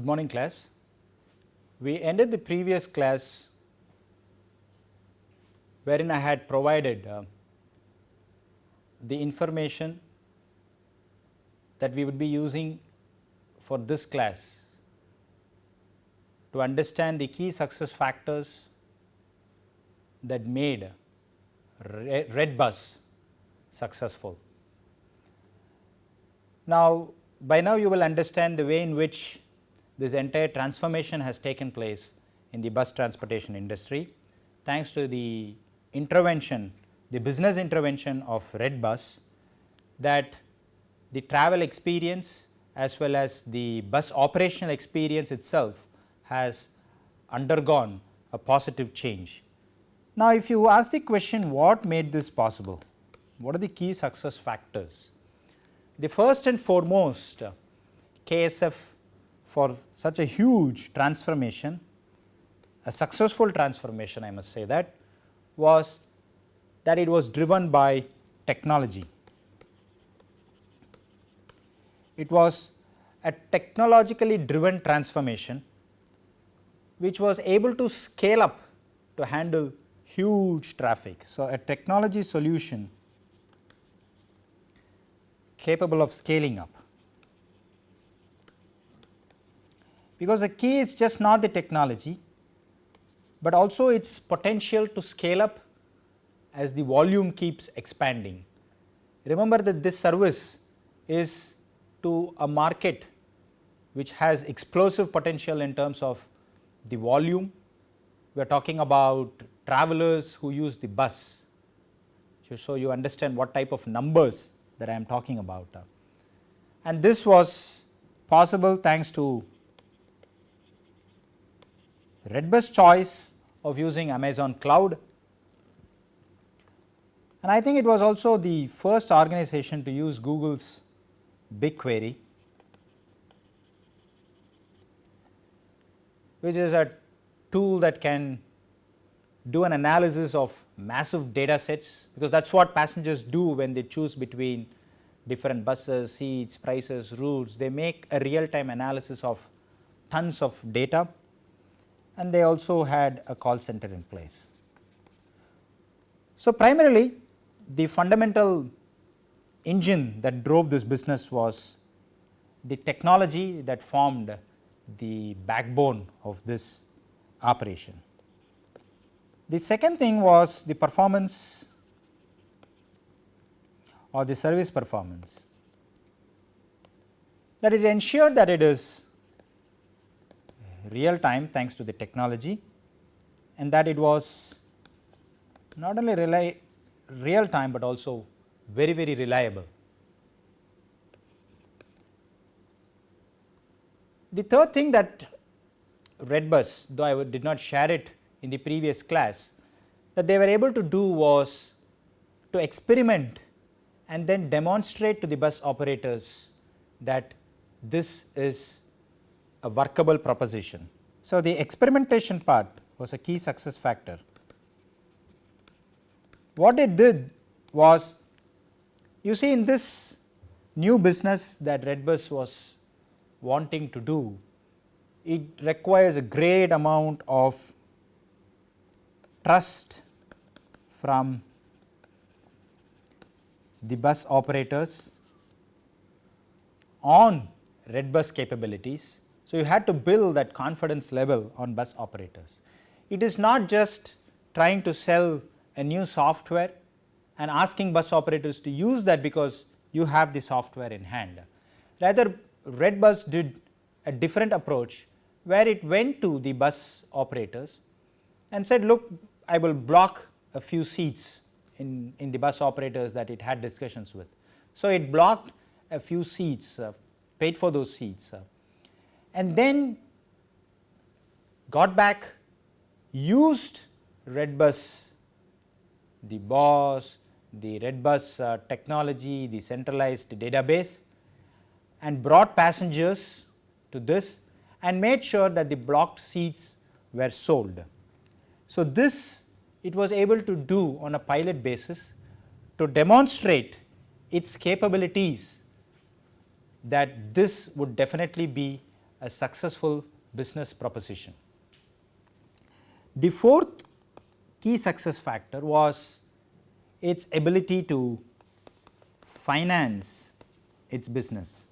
Good morning class. We ended the previous class wherein I had provided uh, the information that we would be using for this class to understand the key success factors that made Redbus successful. Now, by now you will understand the way in which this entire transformation has taken place in the bus transportation industry thanks to the intervention, the business intervention of Redbus that the travel experience as well as the bus operational experience itself has undergone a positive change. Now, if you ask the question what made this possible, what are the key success factors? The first and foremost KSF for such a huge transformation, a successful transformation I must say that was that it was driven by technology. It was a technologically driven transformation which was able to scale up to handle huge traffic. So, a technology solution capable of scaling up. Because the key is just not the technology, but also its potential to scale up as the volume keeps expanding. Remember that this service is to a market which has explosive potential in terms of the volume. We are talking about travelers who use the bus. So, you understand what type of numbers that I am talking about. And this was possible thanks to Redbus choice of using Amazon cloud and I think it was also the first organization to use Google's BigQuery which is a tool that can do an analysis of massive data sets because that is what passengers do when they choose between different buses, seats, prices, routes. They make a real time analysis of tons of data and they also had a call center in place. So, primarily the fundamental engine that drove this business was the technology that formed the backbone of this operation. The second thing was the performance or the service performance that it ensured that it is real time thanks to the technology and that it was not only real time, but also very very reliable. The third thing that Redbus though I did not share it in the previous class that they were able to do was to experiment and then demonstrate to the bus operators that this is a workable proposition. So, the experimentation part was a key success factor. What it did was you see in this new business that Redbus was wanting to do, it requires a great amount of trust from the bus operators on Redbus capabilities. So, you had to build that confidence level on bus operators. It is not just trying to sell a new software and asking bus operators to use that because you have the software in hand. Rather Redbus did a different approach where it went to the bus operators and said look I will block a few seats in, in the bus operators that it had discussions with. So, it blocked a few seats uh, paid for those seats uh, and then got back used Redbus the BOSS, the Redbus uh, technology, the centralized database and brought passengers to this and made sure that the blocked seats were sold. So, this it was able to do on a pilot basis to demonstrate its capabilities that this would definitely be a successful business proposition. The fourth key success factor was its ability to finance its business,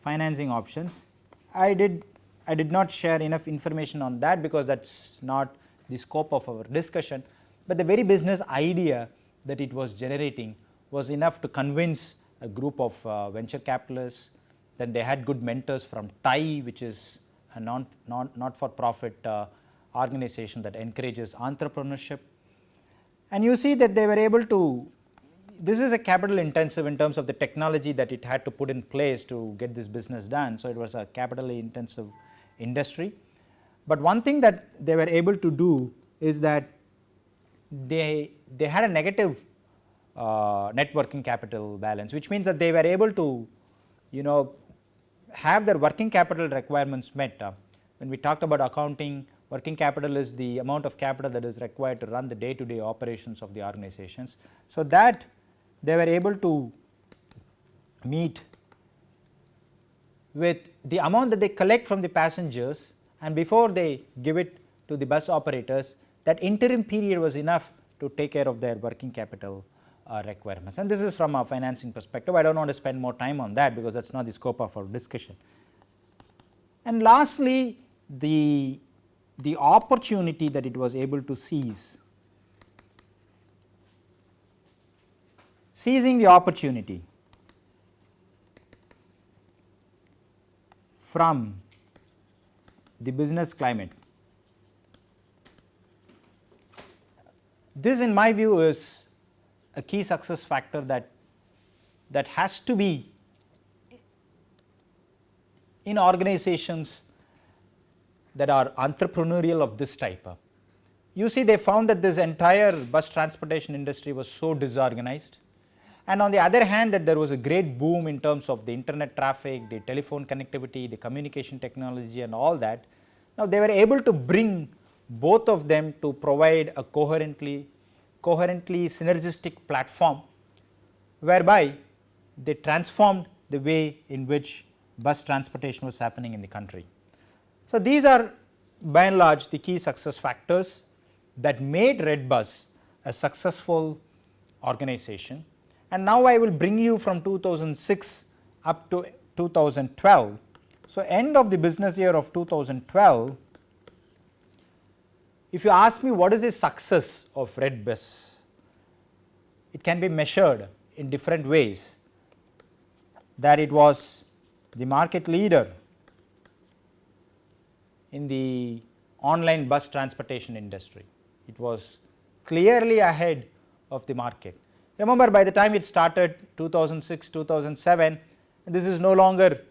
financing options. I did I did not share enough information on that because that is not the scope of our discussion, but the very business idea that it was generating was enough to convince a group of uh, venture capitalists, then they had good mentors from TIE which is a non, non not for profit uh, organization that encourages entrepreneurship. And you see that they were able to, this is a capital intensive in terms of the technology that it had to put in place to get this business done. So, it was a capitally intensive industry. But one thing that they were able to do is that they, they had a negative uh, capital balance, which means that they were able to you know have their working capital requirements met. Uh, when we talked about accounting, working capital is the amount of capital that is required to run the day to day operations of the organizations. So, that they were able to meet with the amount that they collect from the passengers and before they give it to the bus operators that interim period was enough to take care of their working capital uh, requirements and this is from a financing perspective. I do not want to spend more time on that because that is not the scope of our discussion. And lastly, the, the opportunity that it was able to seize, seizing the opportunity from the business climate. This in my view is a key success factor that that has to be in organizations that are entrepreneurial of this type. You see they found that this entire bus transportation industry was so disorganized and on the other hand that there was a great boom in terms of the internet traffic, the telephone connectivity, the communication technology and all that. Now they were able to bring both of them to provide a coherently coherently synergistic platform whereby they transformed the way in which bus transportation was happening in the country. So, these are by and large the key success factors that made Redbus a successful organization. And now I will bring you from 2006 up to 2012. So, end of the business year of 2012 if you ask me what is the success of Redbus, it can be measured in different ways that it was the market leader in the online bus transportation industry. It was clearly ahead of the market. Remember by the time it started 2006, 2007, this is no longer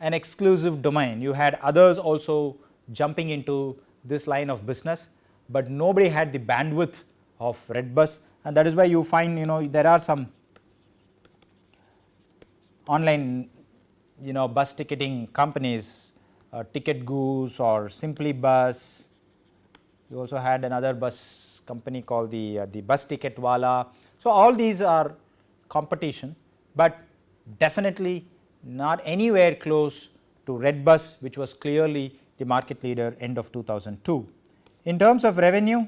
an exclusive domain. You had others also jumping into this line of business, but nobody had the bandwidth of Redbus and that is why you find you know there are some online you know bus ticketing companies uh, Ticket Goose or Simply Bus. You also had another bus company called the uh, the Bus Ticket Wala. So, all these are competition, but definitely not anywhere close to Redbus which was clearly the market leader end of 2002. In terms of revenue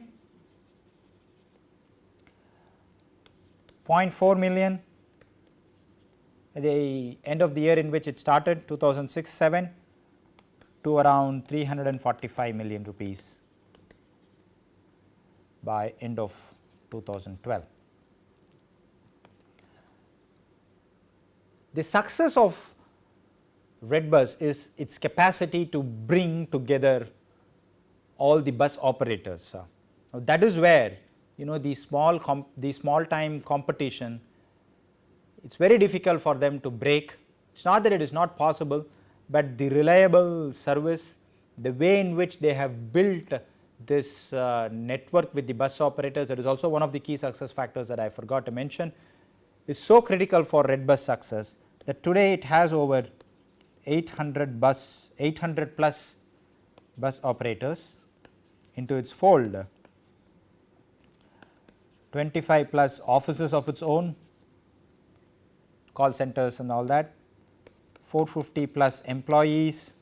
0.4 million the end of the year in which it started 2006-7 to around 345 million rupees by end of 2012. The success of Redbus is its capacity to bring together all the bus operators. Now, that is where you know the small the small time competition it is very difficult for them to break. It is not that it is not possible, but the reliable service the way in which they have built this uh, network with the bus operators that is also one of the key success factors that I forgot to mention is so critical for Redbus success that today it has over 800 bus 800 plus bus operators into its fold. 25 plus offices of its own call centers and all that. 450 plus employees.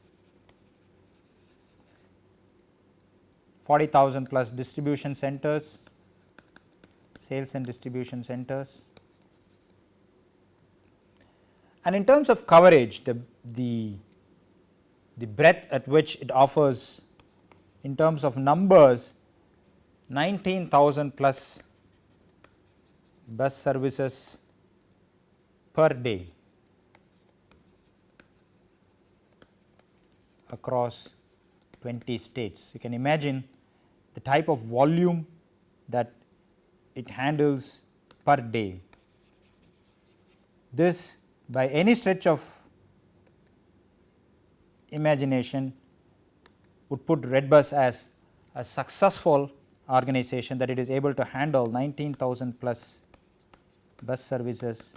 40,000 plus distribution centers sales and distribution centers. And in terms of coverage, the, the, the breadth at which it offers in terms of numbers 19,000 plus bus services per day across 20 states. You can imagine the type of volume that it handles per day. This by any stretch of imagination would put Redbus as a successful organization that it is able to handle 19,000 plus bus services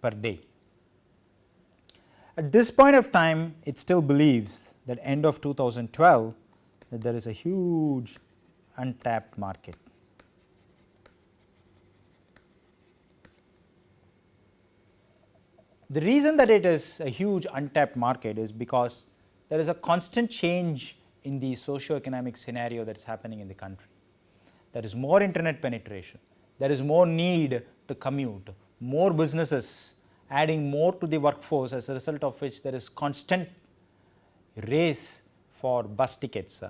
per day. At this point of time it still believes that end of 2012 that there is a huge untapped market. The reason that it is a huge untapped market is because there is a constant change in the socio-economic scenario that is happening in the country. There is more internet penetration, there is more need to commute, more businesses adding more to the workforce as a result of which there is constant race for bus tickets.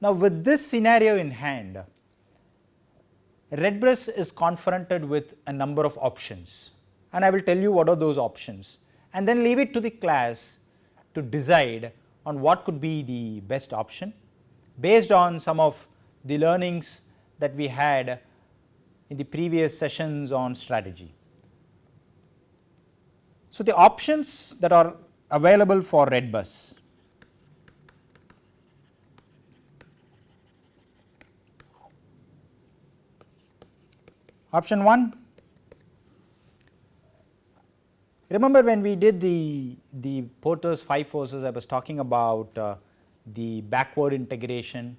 Now, with this scenario in hand, Redbus is confronted with a number of options and I will tell you what are those options and then leave it to the class to decide on what could be the best option based on some of the learnings that we had in the previous sessions on strategy. So, the options that are available for Redbus option 1 Remember when we did the, the Porter's 5 forces I was talking about uh, the backward integration.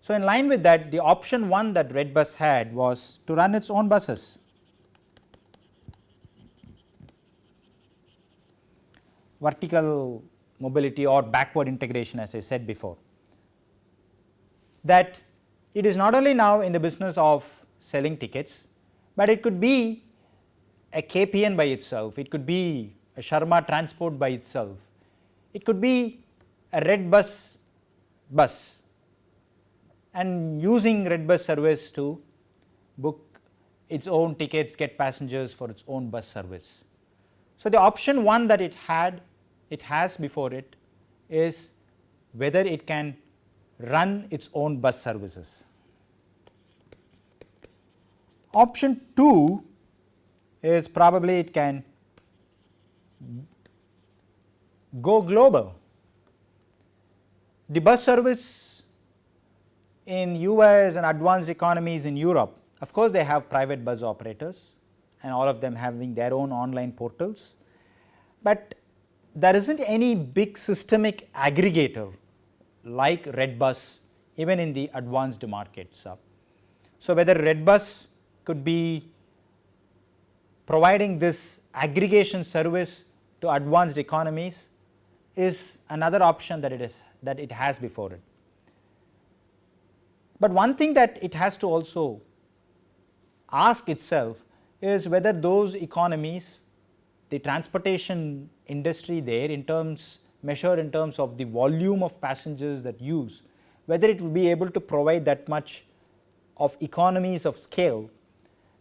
So, in line with that the option 1 that Redbus had was to run its own buses. vertical mobility or backward integration as I said before. That it is not only now in the business of selling tickets, but it could be a KPN by itself, it could be a Sharma transport by itself, it could be a Redbus bus bus and using Redbus service to book its own tickets, get passengers for its own bus service. So, the option 1 that it had, it has before it is whether it can run its own bus services. Option 2 is probably it can go global. The bus service in US and advanced economies in Europe, of course, they have private bus operators and all of them having their own online portals, but there is not any big systemic aggregator like Redbus even in the advanced markets. So, whether Redbus could be providing this aggregation service to advanced economies is another option that it is that it has before it. But one thing that it has to also ask itself is whether those economies the transportation industry there in terms measured in terms of the volume of passengers that use whether it will be able to provide that much of economies of scale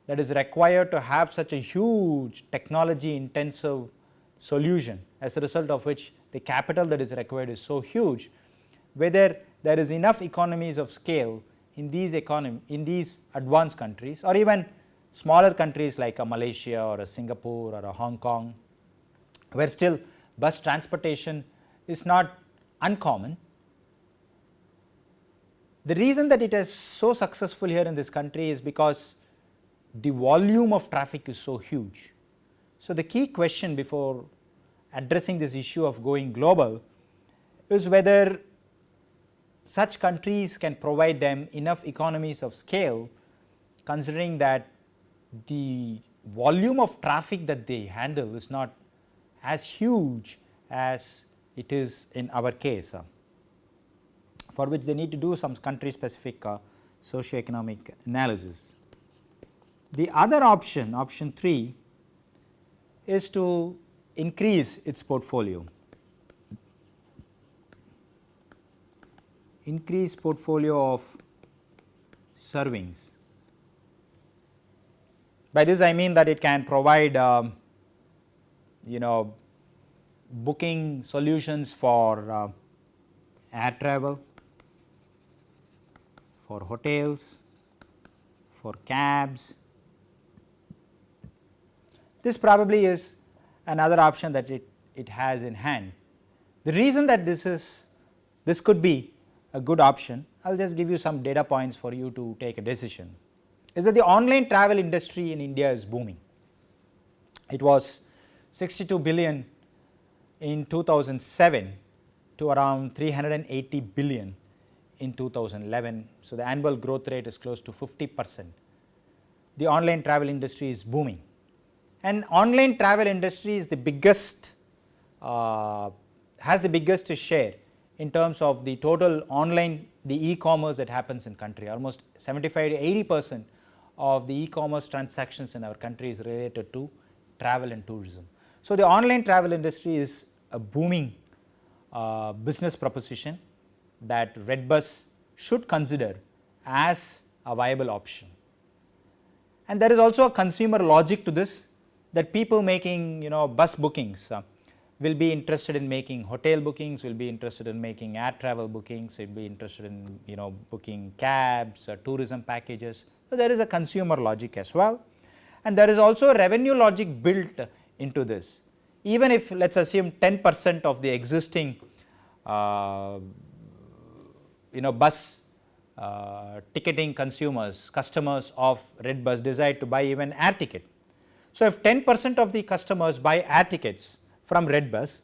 that is required to have such a huge technology intensive solution as a result of which the capital that is required is so huge, whether there is enough economies of scale in these economy in these advanced countries or even smaller countries like a Malaysia or a Singapore or a Hong Kong, where still bus transportation is not uncommon. The reason that it is so successful here in this country is because the volume of traffic is so huge. So, the key question before addressing this issue of going global is whether such countries can provide them enough economies of scale considering that the volume of traffic that they handle is not as huge as it is in our case. for which they need to do some country specific uh, socio-economic analysis. The other option, option 3 is to increase its portfolio, increase portfolio of servings. By this I mean that it can provide um, you know booking solutions for uh, air travel, for hotels, for cabs. This probably is another option that it, it has in hand. The reason that this is this could be a good option, I will just give you some data points for you to take a decision, is that the online travel industry in India is booming. It was 62 billion in 2007 to around 380 billion in 2011. So, the annual growth rate is close to 50 percent. The online travel industry is booming and online travel industry is the biggest uh, has the biggest share in terms of the total online the e-commerce that happens in country almost 75 to 80 percent of the e-commerce transactions in our country is related to travel and tourism. So, the online travel industry is a booming uh, business proposition that Redbus should consider as a viable option. And there is also a consumer logic to this that people making you know bus bookings uh, will be interested in making hotel bookings, will be interested in making air travel bookings, will be interested in you know booking cabs or tourism packages. So, there is a consumer logic as well and there is also a revenue logic built into this. Even if let us assume 10 percent of the existing uh, you know bus uh, ticketing consumers, customers of Redbus decide to buy even air ticket. So, if 10 percent of the customers buy air tickets from Redbus,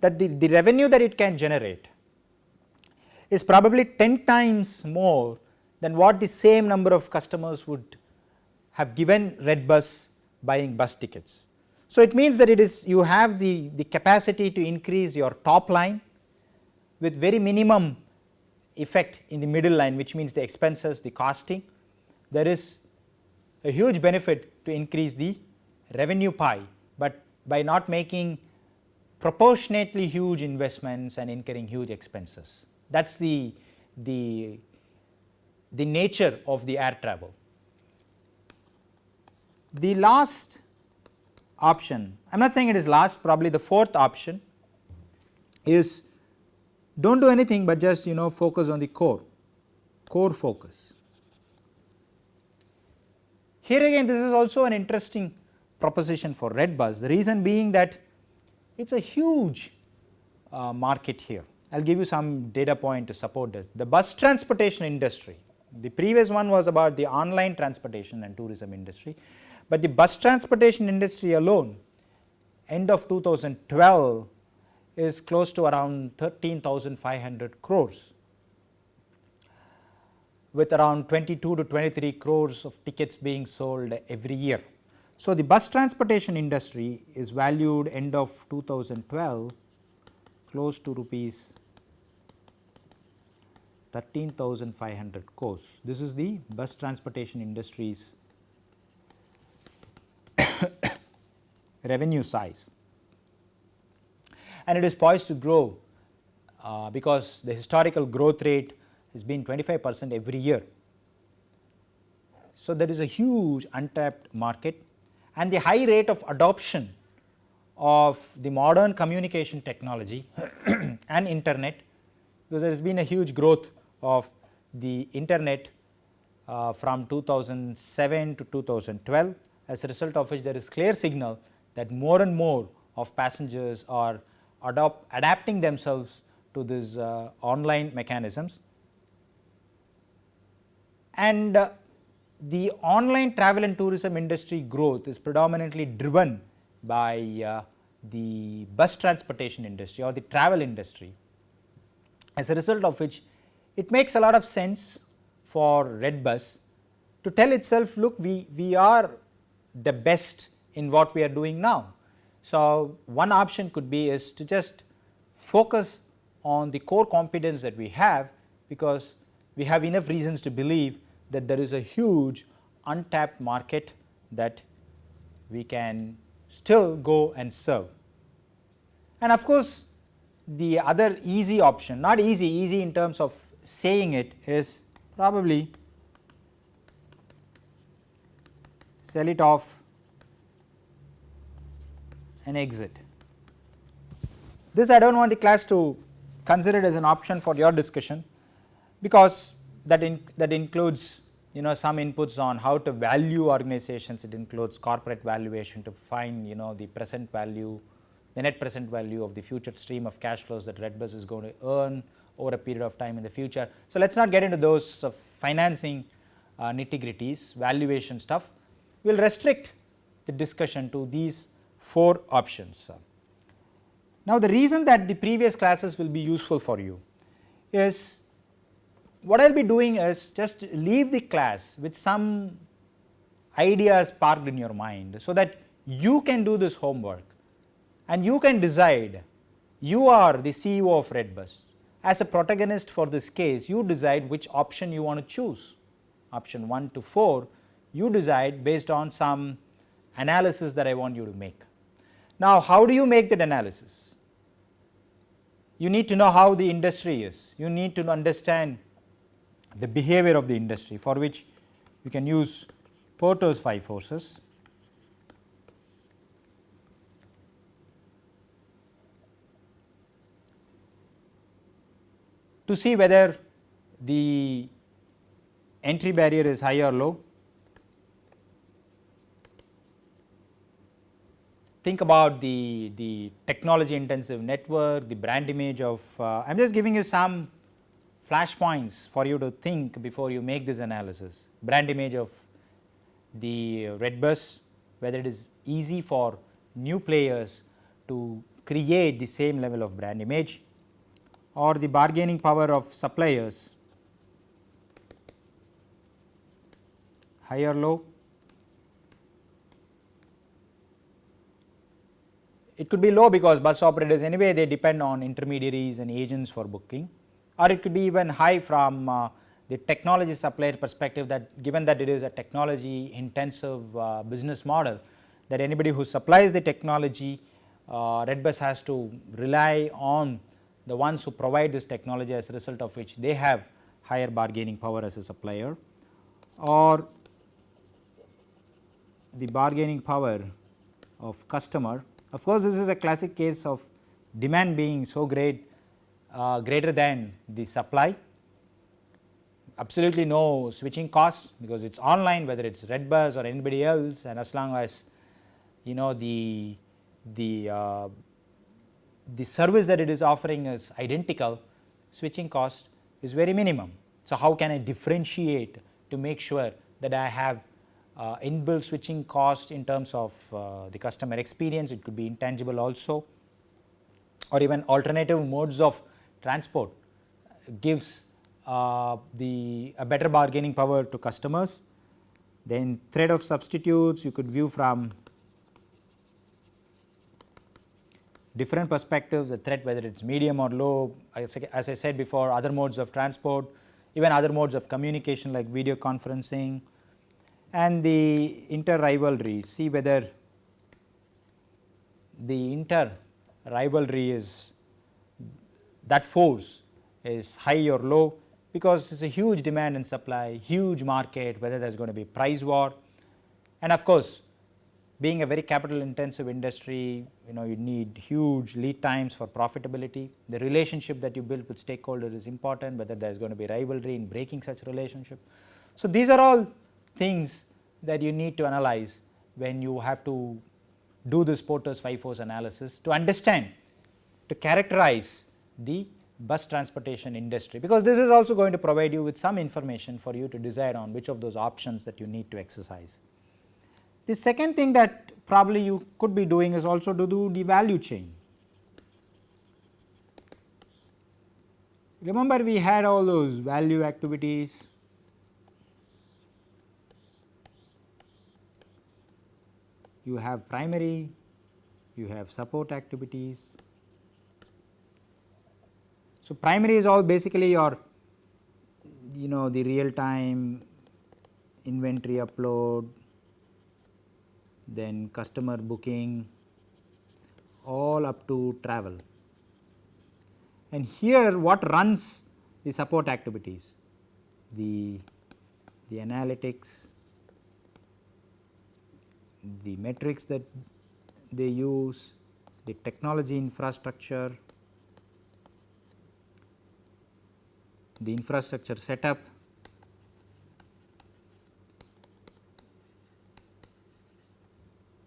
that the, the revenue that it can generate is probably 10 times more than what the same number of customers would have given Redbus buying bus tickets. So, it means that it is you have the, the capacity to increase your top line with very minimum effect in the middle line which means the expenses, the costing. There is a huge benefit to increase the revenue pie, but by not making proportionately huge investments and incurring huge expenses. That is the, the, the nature of the air travel. The last option, I am not saying it is last probably the fourth option is do not do anything but just you know focus on the core, core focus. Here again this is also an interesting proposition for Redbus, the reason being that it is a huge uh, market here. I will give you some data point to support this. The bus transportation industry, the previous one was about the online transportation and tourism industry, but the bus transportation industry alone end of 2012 is close to around 13,500 crores with around 22 to 23 crores of tickets being sold every year. So, the bus transportation industry is valued end of 2012 close to rupees 13,500 crores. This is the bus transportation industry's revenue size and it is poised to grow uh, because the historical growth rate has been 25 percent every year. So, there is a huge untapped market and the high rate of adoption of the modern communication technology and internet because there has been a huge growth of the internet uh, from 2007 to 2012 as a result of which there is clear signal that more and more of passengers are adopt, adapting themselves to these uh, online mechanisms. And uh, the online travel and tourism industry growth is predominantly driven by uh, the bus transportation industry or the travel industry. As a result of which it makes a lot of sense for Redbus to tell itself look we, we are the best in what we are doing now so, one option could be is to just focus on the core competence that we have because we have enough reasons to believe that there is a huge untapped market that we can still go and serve. And of course, the other easy option not easy easy in terms of saying it is probably sell it off and exit. This I do not want the class to consider it as an option for your discussion because that in, that includes you know some inputs on how to value organizations it includes corporate valuation to find you know the present value the net present value of the future stream of cash flows that Redbus is going to earn over a period of time in the future. So, let us not get into those financing uh, nitty gritties valuation stuff we will restrict the discussion to these 4 options. Now, the reason that the previous classes will be useful for you is what I will be doing is just leave the class with some ideas parked in your mind. So, that you can do this homework and you can decide you are the CEO of Redbus as a protagonist for this case you decide which option you want to choose option 1 to 4 you decide based on some analysis that I want you to make. Now, how do you make that analysis? You need to know how the industry is, you need to understand the behavior of the industry for which you can use Porter's 5 forces. to see whether the entry barrier is high or low think about the, the technology intensive network, the brand image of, uh, I am just giving you some flash points for you to think before you make this analysis. Brand image of the red bus, whether it is easy for new players to create the same level of brand image or the bargaining power of suppliers high or low It could be low because bus operators anyway they depend on intermediaries and agents for booking or it could be even high from uh, the technology supplier perspective that given that it is a technology intensive uh, business model that anybody who supplies the technology uh, Redbus has to rely on the ones who provide this technology as a result of which they have higher bargaining power as a supplier. Or the bargaining power of customer. Of course, this is a classic case of demand being so great uh, greater than the supply absolutely no switching costs because it is online whether it is Redbus or anybody else and as long as you know the the uh, the service that it is offering is identical switching cost is very minimum. So, how can I differentiate to make sure that I have uh, inbuilt switching cost in terms of uh, the customer experience, it could be intangible also or even alternative modes of transport gives uh, the a better bargaining power to customers. Then threat of substitutes you could view from different perspectives the threat whether it is medium or low as, as I said before other modes of transport even other modes of communication like video conferencing and the inter rivalry see whether the inter rivalry is that force is high or low because it is a huge demand and supply, huge market whether there is going to be price war and of course, being a very capital intensive industry you know you need huge lead times for profitability. The relationship that you build with stakeholders is important whether there is going to be rivalry in breaking such relationship. So, these are all things that you need to analyze when you have to do this Porter's 5 force analysis to understand to characterize the bus transportation industry because this is also going to provide you with some information for you to decide on which of those options that you need to exercise. The second thing that probably you could be doing is also to do the value chain. Remember we had all those value activities you have primary, you have support activities. So, primary is all basically your you know the real time inventory upload, then customer booking all up to travel. And here what runs the support activities, the, the analytics, the metrics that they use, the technology infrastructure, the infrastructure setup,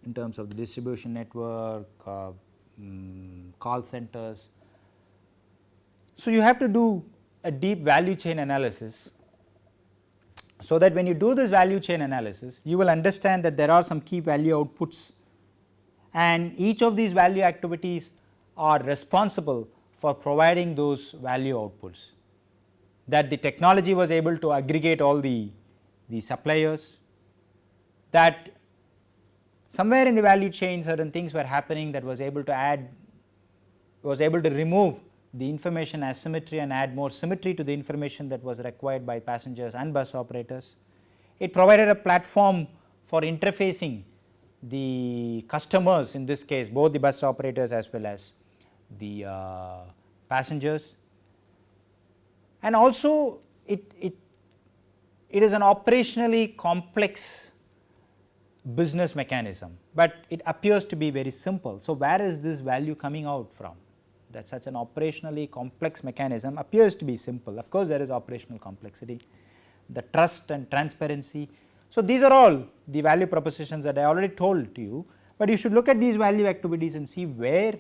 in terms of the distribution network, uh, um, call centers. So, you have to do a deep value chain analysis. So, that when you do this value chain analysis you will understand that there are some key value outputs and each of these value activities are responsible for providing those value outputs that the technology was able to aggregate all the, the suppliers that somewhere in the value chain certain things were happening that was able to add was able to remove the information asymmetry and add more symmetry to the information that was required by passengers and bus operators. It provided a platform for interfacing the customers in this case both the bus operators as well as the uh, passengers and also it, it, it is an operationally complex business mechanism, but it appears to be very simple. So, where is this value coming out from? That such an operationally complex mechanism appears to be simple. Of course, there is operational complexity, the trust and transparency. So, these are all the value propositions that I already told to you, but you should look at these value activities and see where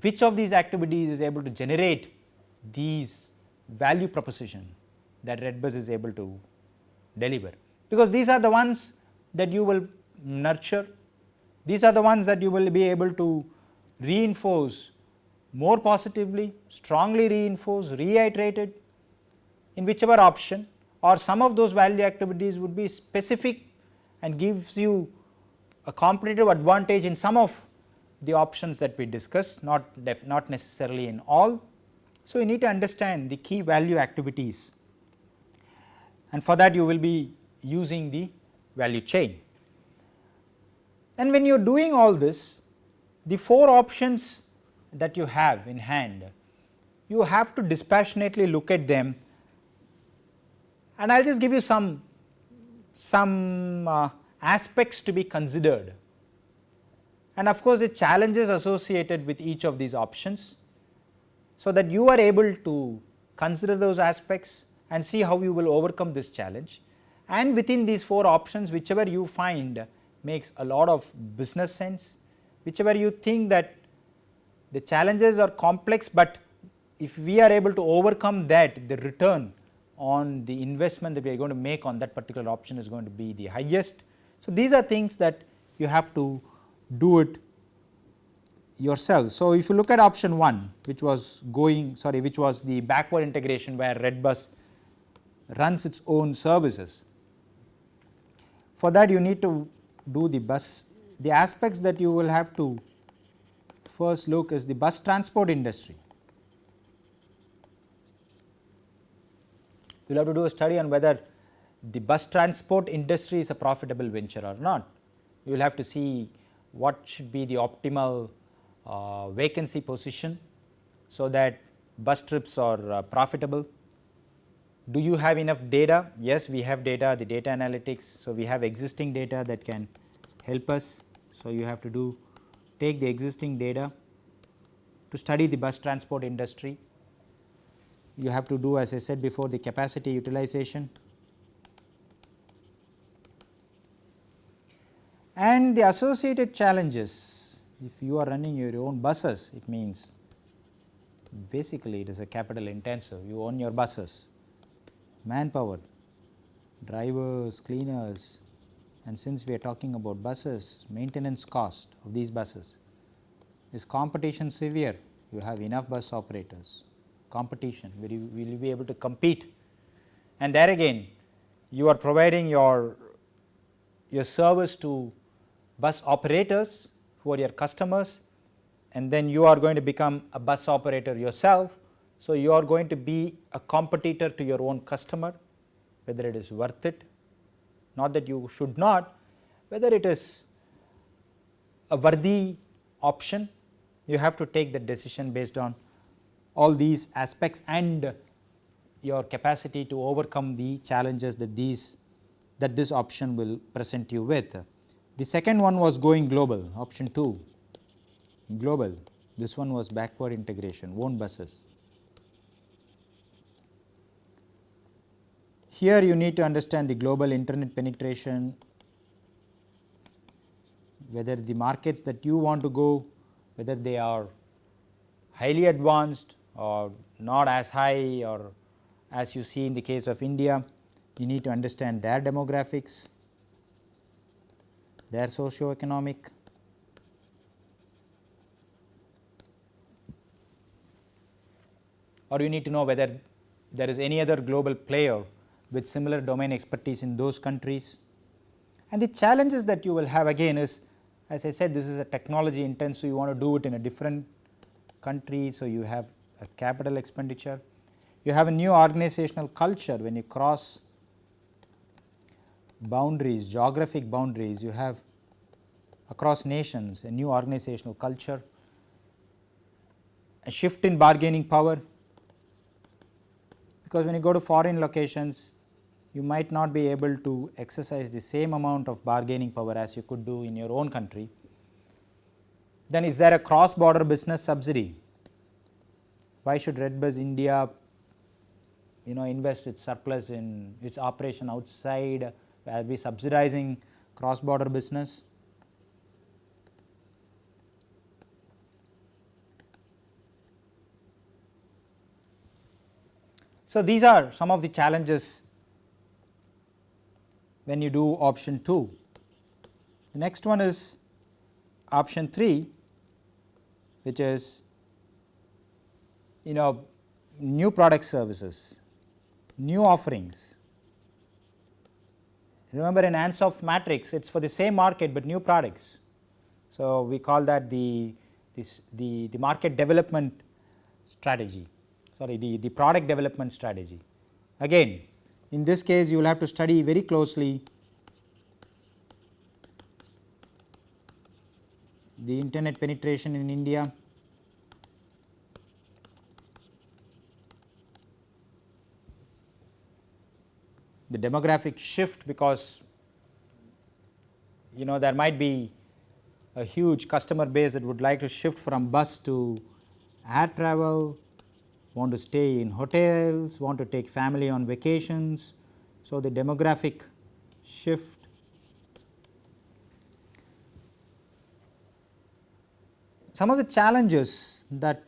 which of these activities is able to generate these value proposition that Redbus is able to deliver, because these are the ones that you will nurture. These are the ones that you will be able to reinforce more positively, strongly reinforce, reiterated in whichever option or some of those value activities would be specific and gives you a competitive advantage in some of the options that we discussed not not necessarily in all. So, you need to understand the key value activities and for that you will be using the value chain. And when you are doing all this, the four options that you have in hand, you have to dispassionately look at them and I will just give you some, some uh, aspects to be considered and of course, the challenges associated with each of these options. So, that you are able to consider those aspects and see how you will overcome this challenge and within these 4 options whichever you find makes a lot of business sense, whichever you think that the challenges are complex, but if we are able to overcome that the return on the investment that we are going to make on that particular option is going to be the highest. So, these are things that you have to do it yourself. So, if you look at option 1 which was going sorry which was the backward integration where Redbus runs its own services for that you need to do the bus the aspects that you will have to first look is the bus transport industry. You will have to do a study on whether the bus transport industry is a profitable venture or not. You will have to see what should be the optimal uh, vacancy position, so that bus trips are uh, profitable do you have enough data? Yes, we have data, the data analytics. So, we have existing data that can help us. So, you have to do take the existing data to study the bus transport industry. You have to do as I said before the capacity utilization and the associated challenges. If you are running your own buses, it means basically it is a capital intensive, you own your buses manpower, drivers, cleaners and since we are talking about buses, maintenance cost of these buses. Is competition severe? You have enough bus operators, competition, will you, will be able to compete? And there again you are providing your, your service to bus operators who are your customers and then you are going to become a bus operator yourself. So, you are going to be a competitor to your own customer whether it is worth it not that you should not whether it is a worthy option you have to take the decision based on all these aspects and your capacity to overcome the challenges that these that this option will present you with. The second one was going global option 2 global. This one was backward integration own buses. Here you need to understand the global internet penetration whether the markets that you want to go whether they are highly advanced or not as high or as you see in the case of India, you need to understand their demographics, their socio-economic or you need to know whether there is any other global player with similar domain expertise in those countries. And the challenges that you will have again is as I said this is a technology intensive you want to do it in a different country. So, you have a capital expenditure, you have a new organizational culture when you cross boundaries geographic boundaries you have across nations a new organizational culture, a shift in bargaining power because when you go to foreign locations you might not be able to exercise the same amount of bargaining power as you could do in your own country. Then is there a cross border business subsidy? Why should Redbus India you know invest its surplus in its operation outside are we subsidizing cross border business? So, these are some of the challenges when you do option 2. The next one is option 3 which is you know new product services, new offerings. Remember in Ansoff matrix it is for the same market, but new products. So, we call that the, this, the, the market development strategy sorry the, the product development strategy. Again in this case you will have to study very closely the internet penetration in India, the demographic shift because you know there might be a huge customer base that would like to shift from bus to air travel, want to stay in hotels, want to take family on vacations. So, the demographic shift some of the challenges that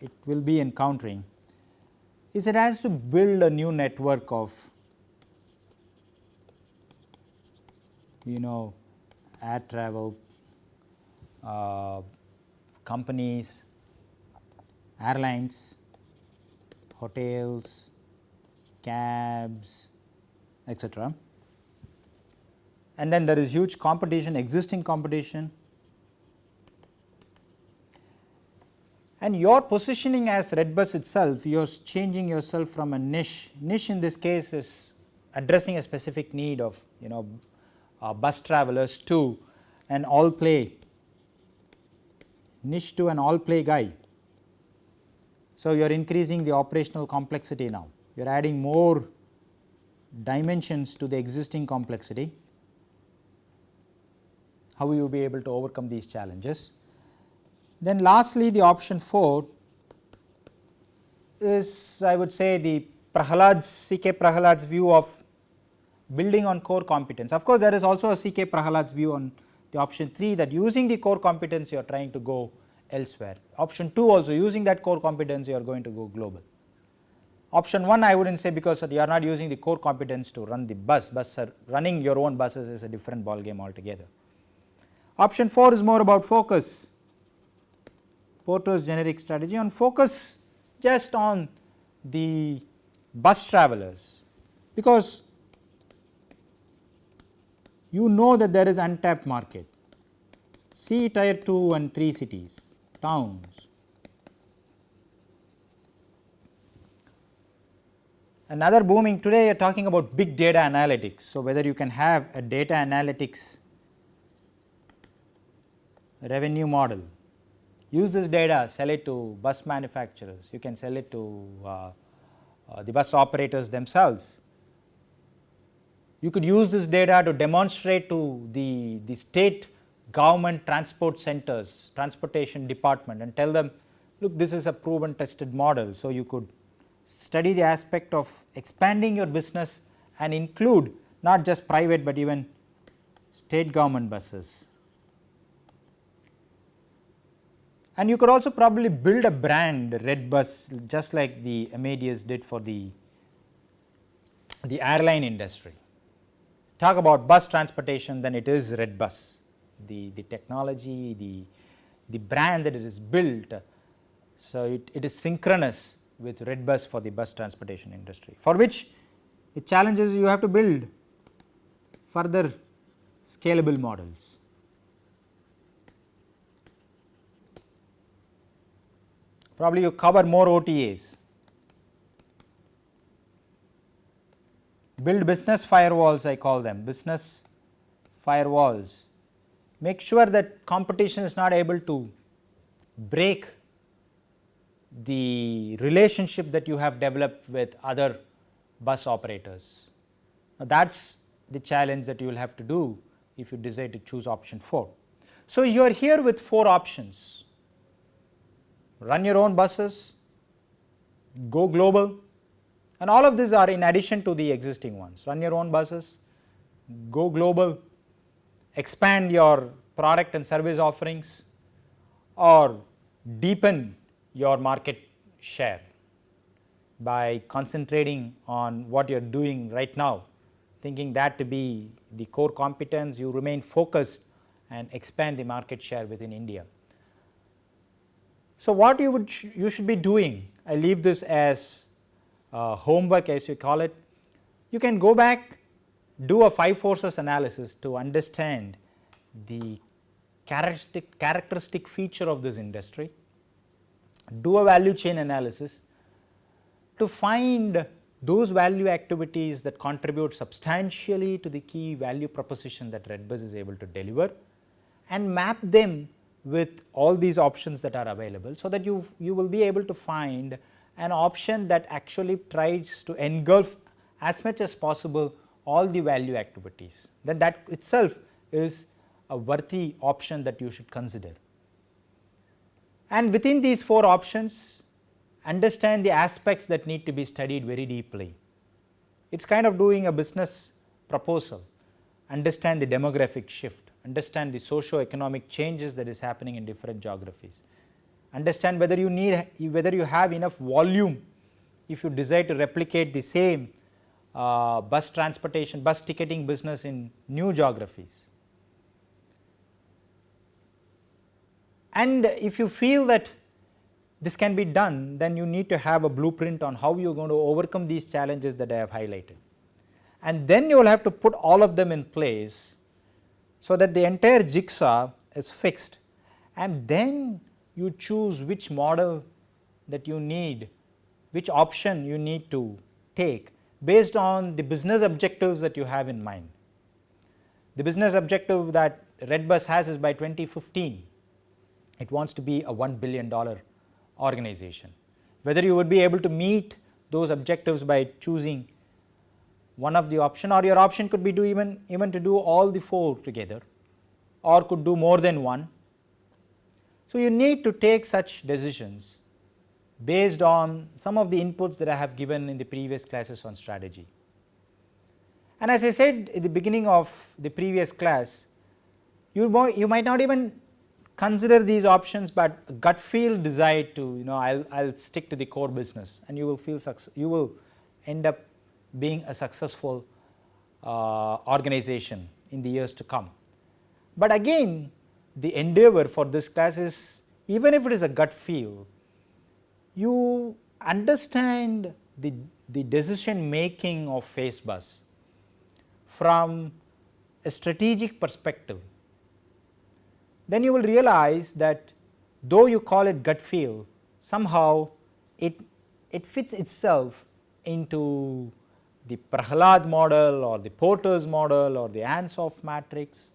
it will be encountering is it has to build a new network of you know air travel uh, companies, airlines, hotels, cabs etc. And then there is huge competition existing competition and your positioning as Redbus itself you are changing yourself from a niche, niche in this case is addressing a specific need of you know uh, bus travelers to an all play niche to an all play guy. So, you are increasing the operational complexity now you are adding more dimensions to the existing complexity. How will you be able to overcome these challenges? Then lastly the option 4 is I would say the Prahalad's CK Prahalad's view of building on core competence. Of course, there is also a CK Prahalad's view on the option 3 that using the core competence you are trying to go elsewhere. Option 2 also using that core competence you are going to go global. Option 1 I would not say because you are not using the core competence to run the bus, bus running your own buses is a different ball game altogether. Option 4 is more about focus Porter's generic strategy and focus just on the bus travelers because you know that there is untapped market. See tier 2 and 3 cities, towns. Another booming today you are talking about big data analytics. So, whether you can have a data analytics revenue model, use this data sell it to bus manufacturers, you can sell it to uh, uh, the bus operators themselves. You could use this data to demonstrate to the, the state government transport centers, transportation department and tell them look this is a proven tested model. So, you could study the aspect of expanding your business and include not just private, but even state government buses. And you could also probably build a brand Redbus just like the Amadeus did for the, the airline industry. Talk about bus transportation then it is Redbus, the, the technology, the, the brand that it is built. So, it, it is synchronous with Redbus for the bus transportation industry for which the challenges you have to build further scalable models. Probably you cover more OTAs, build business firewalls I call them business firewalls, make sure that competition is not able to break the relationship that you have developed with other bus operators. Now, that is the challenge that you will have to do if you decide to choose option 4. So, you are here with 4 options run your own buses, go global and all of these are in addition to the existing ones run your own buses, go global, expand your product and service offerings or deepen your market share by concentrating on what you are doing right now thinking that to be the core competence you remain focused and expand the market share within India. So, what you would you should be doing I leave this as uh, homework as you call it. You can go back do a 5 forces analysis to understand the characteristic characteristic feature of this industry. Do a value chain analysis to find those value activities that contribute substantially to the key value proposition that Redbus is able to deliver and map them with all these options that are available. So, that you, you will be able to find an option that actually tries to engulf as much as possible all the value activities then that itself is a worthy option that you should consider and within these 4 options understand the aspects that need to be studied very deeply. It is kind of doing a business proposal, understand the demographic shift, understand the socio-economic changes that is happening in different geographies, understand whether you need whether you have enough volume if you desire to replicate the same uh, bus transportation, bus ticketing business in new geographies. And if you feel that this can be done, then you need to have a blueprint on how you are going to overcome these challenges that I have highlighted. And then you will have to put all of them in place, so that the entire jigsaw is fixed and then you choose which model that you need, which option you need to take based on the business objectives that you have in mind. The business objective that Redbus has is by 2015 it wants to be a $1 billion organization. Whether you would be able to meet those objectives by choosing one of the option or your option could be do even, even to do all the 4 together or could do more than one. So, you need to take such decisions based on some of the inputs that I have given in the previous classes on strategy. And as I said in the beginning of the previous class, you, you might not even consider these options, but gut feel decide to you know I will stick to the core business and you will feel you will end up being a successful uh, organization in the years to come. But again the endeavor for this class is even if it is a gut feel you understand the, the decision making of FaceBus from a strategic perspective then you will realize that though you call it gut feel somehow it, it fits itself into the Prahalad model or the Porter's model or the Ansoff matrix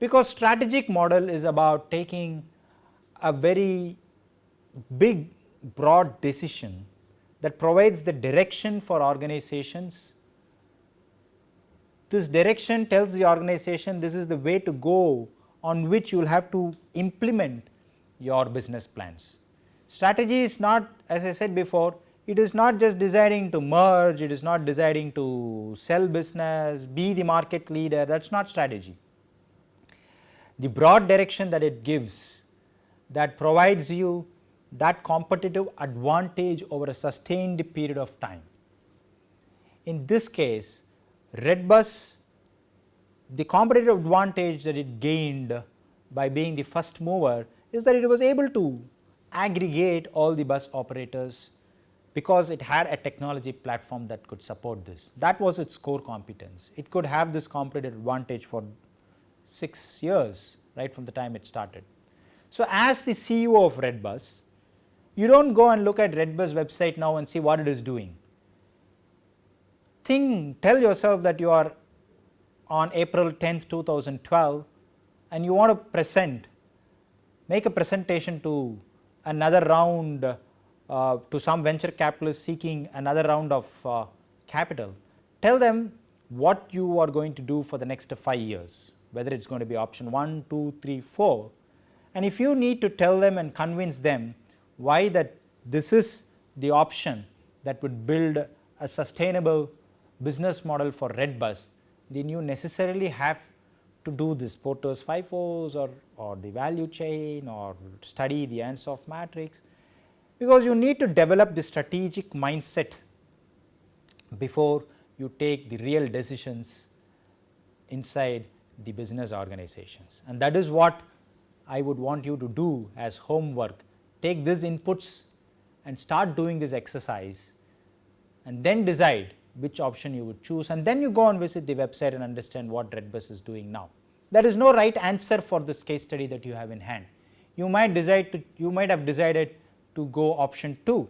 because strategic model is about taking a very big broad decision that provides the direction for organizations. This direction tells the organization this is the way to go on which you will have to implement your business plans. Strategy is not as I said before it is not just deciding to merge, it is not deciding to sell business, be the market leader that is not strategy. The broad direction that it gives that provides you that competitive advantage over a sustained period of time. In this case Redbus the competitive advantage that it gained by being the first mover is that it was able to aggregate all the bus operators because it had a technology platform that could support this. That was its core competence. It could have this competitive advantage for 6 years right from the time it started. So, as the CEO of Redbus, you do not go and look at Redbus website now and see what it is doing. Think, tell yourself that you are on April 10th, 2012 and you want to present, make a presentation to another round uh, to some venture capitalist seeking another round of uh, capital. Tell them what you are going to do for the next 5 years, whether it is going to be option 1, 2, 3, 4 and if you need to tell them and convince them why that this is the option that would build a sustainable business model for Redbus, then you necessarily have to do this Porter's 5 forces or, or the value chain or study the Ansoff matrix because you need to develop the strategic mindset before you take the real decisions inside the business organizations and that is what I would want you to do as homework take these inputs and start doing this exercise and then decide which option you would choose and then you go and visit the website and understand what Redbus is doing now. There is no right answer for this case study that you have in hand. You might decide to you might have decided to go option 2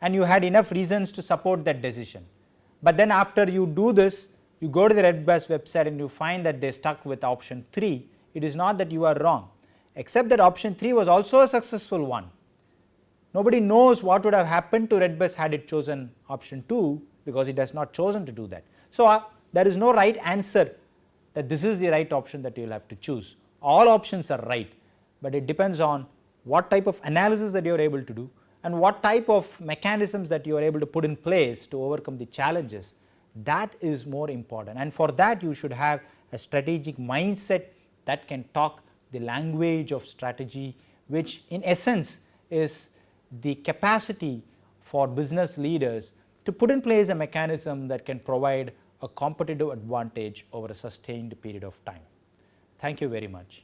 and you had enough reasons to support that decision. But then after you do this you go to the Redbus website and you find that they stuck with option 3 it is not that you are wrong except that option 3 was also a successful one. Nobody knows what would have happened to Redbus had it chosen option 2 because it has not chosen to do that. So, uh, there is no right answer that this is the right option that you will have to choose. All options are right, but it depends on what type of analysis that you are able to do and what type of mechanisms that you are able to put in place to overcome the challenges that is more important and for that you should have a strategic mindset that can talk the language of strategy which in essence is the capacity for business leaders to put in place a mechanism that can provide a competitive advantage over a sustained period of time. Thank you very much.